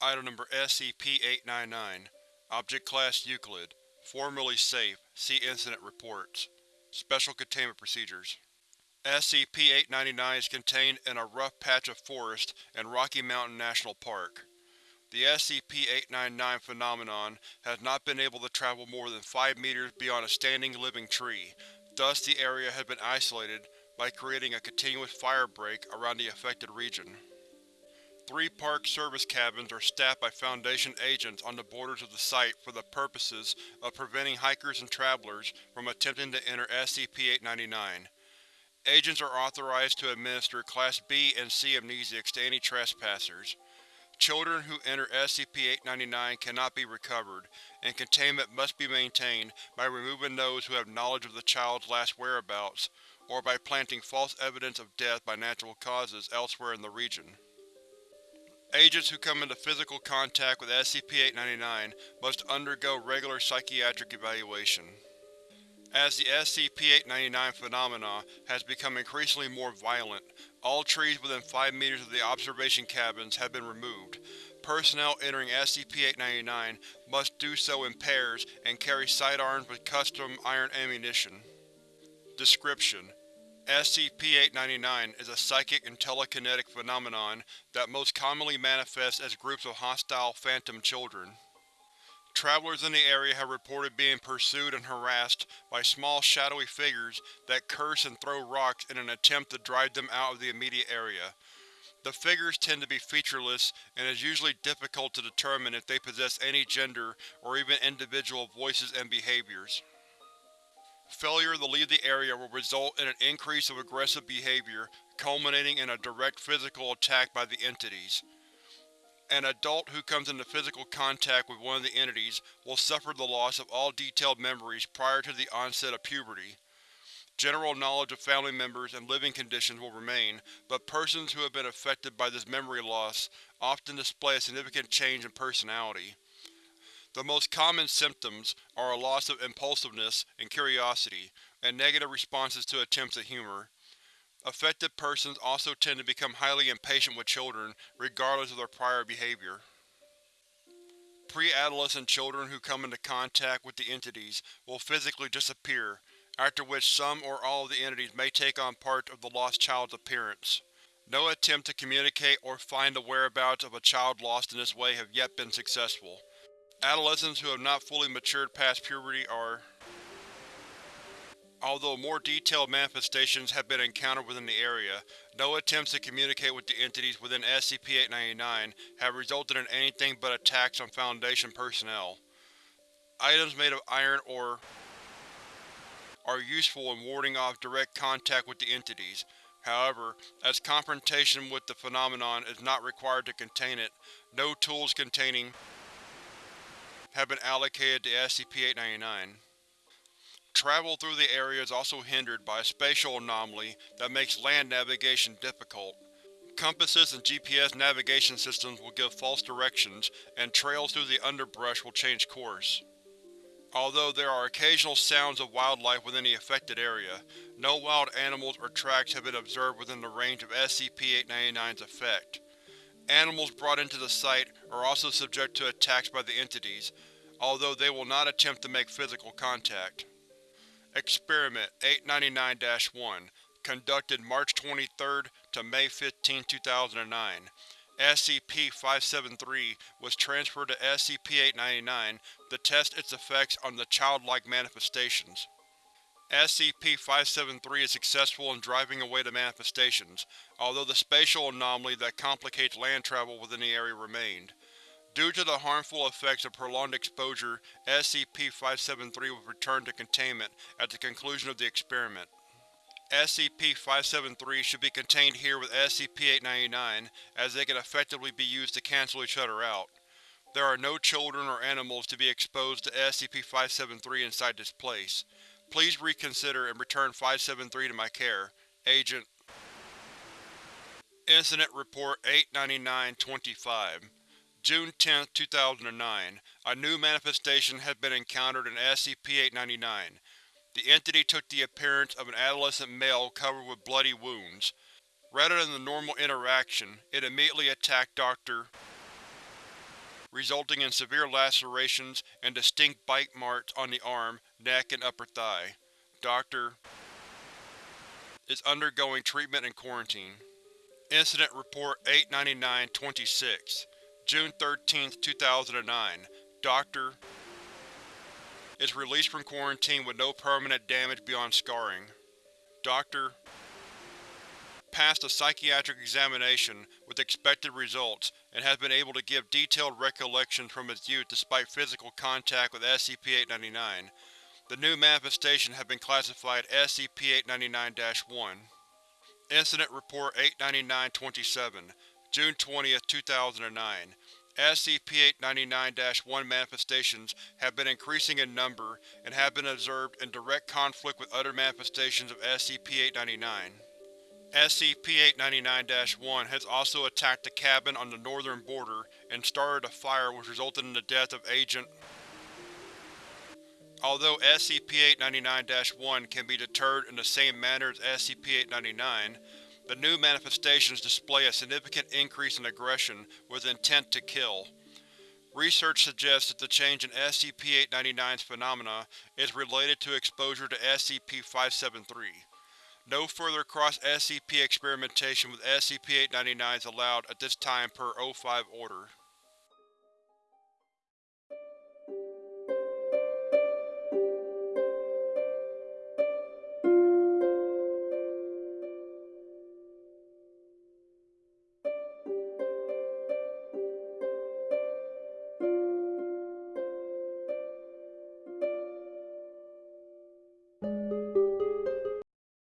Item Number SCP-899 Object Class Euclid Formerly Safe See Incident Reports Special Containment Procedures SCP-899 is contained in a rough patch of forest in Rocky Mountain National Park. The SCP-899 phenomenon has not been able to travel more than 5 meters beyond a standing living tree, thus the area has been isolated by creating a continuous fire break around the affected region. Three Park Service cabins are staffed by Foundation agents on the borders of the site for the purposes of preventing hikers and travelers from attempting to enter SCP-899. Agents are authorized to administer Class B and C amnesiacs to any trespassers. Children who enter SCP-899 cannot be recovered, and containment must be maintained by removing those who have knowledge of the child's last whereabouts, or by planting false evidence of death by natural causes elsewhere in the region. Agents who come into physical contact with SCP-899 must undergo regular psychiatric evaluation. As the SCP-899 phenomena has become increasingly more violent, all trees within 5 meters of the observation cabins have been removed. Personnel entering SCP-899 must do so in pairs and carry sidearms with custom iron ammunition. Description: SCP-899 is a psychic and telekinetic phenomenon that most commonly manifests as groups of hostile phantom children. Travelers in the area have reported being pursued and harassed by small shadowy figures that curse and throw rocks in an attempt to drive them out of the immediate area. The figures tend to be featureless, and it is usually difficult to determine if they possess any gender or even individual voices and behaviors. Failure to leave the area will result in an increase of aggressive behavior, culminating in a direct physical attack by the entities. An adult who comes into physical contact with one of the entities will suffer the loss of all detailed memories prior to the onset of puberty. General knowledge of family members and living conditions will remain, but persons who have been affected by this memory loss often display a significant change in personality. The most common symptoms are a loss of impulsiveness and curiosity, and negative responses to attempts at humor. Affected persons also tend to become highly impatient with children, regardless of their prior behavior. Pre-adolescent children who come into contact with the entities will physically disappear, after which some or all of the entities may take on parts of the lost child's appearance. No attempt to communicate or find the whereabouts of a child lost in this way have yet been successful. Adolescents who have not fully matured past puberty are Although more detailed manifestations have been encountered within the area, no attempts to communicate with the entities within SCP-899 have resulted in anything but attacks on Foundation personnel. Items made of iron ore are useful in warding off direct contact with the entities. However, as confrontation with the phenomenon is not required to contain it, no tools containing have been allocated to SCP-899. Travel through the area is also hindered by a spatial anomaly that makes land navigation difficult. Compasses and GPS navigation systems will give false directions, and trails through the underbrush will change course. Although there are occasional sounds of wildlife within the affected area, no wild animals or tracks have been observed within the range of SCP-899's effect. Animals brought into the site are also subject to attacks by the entities, although they will not attempt to make physical contact. Experiment 899-1 Conducted March 23 to May 15, 2009 SCP-573 was transferred to SCP-899 to test its effects on the childlike manifestations. SCP-573 is successful in driving away the manifestations, although the spatial anomaly that complicates land travel within the area remained. Due to the harmful effects of prolonged exposure, SCP-573 was returned to containment at the conclusion of the experiment. SCP-573 should be contained here with SCP-899, as they can effectively be used to cancel each other out. There are no children or animals to be exposed to SCP-573 inside this place. Please reconsider and return 573 to my care. Agent Incident Report 899-25 June 10, 2009, a new manifestation has been encountered in SCP-899. The entity took the appearance of an adolescent male covered with bloody wounds. Rather than the normal interaction, it immediately attacked Dr. resulting in severe lacerations and distinct bite marks on the arm, neck, and upper thigh. Dr. is undergoing treatment and quarantine. Incident Report 899-26 June 13, 2009 Dr. is released from quarantine with no permanent damage beyond scarring. Dr. passed a psychiatric examination with expected results and has been able to give detailed recollections from his youth despite physical contact with SCP-899. The new manifestation has been classified SCP-899-1. Incident Report 899-27 June 20, 2009 SCP-899-1 manifestations have been increasing in number and have been observed in direct conflict with other manifestations of SCP-899. SCP-899-1 has also attacked the cabin on the northern border and started a fire which resulted in the death of Agent Although SCP-899-1 can be deterred in the same manner as SCP-899, the new manifestations display a significant increase in aggression with intent to kill. Research suggests that the change in SCP-899's phenomena is related to exposure to SCP-573. No further cross-SCP experimentation with SCP-899 is allowed at this time per O5 Order.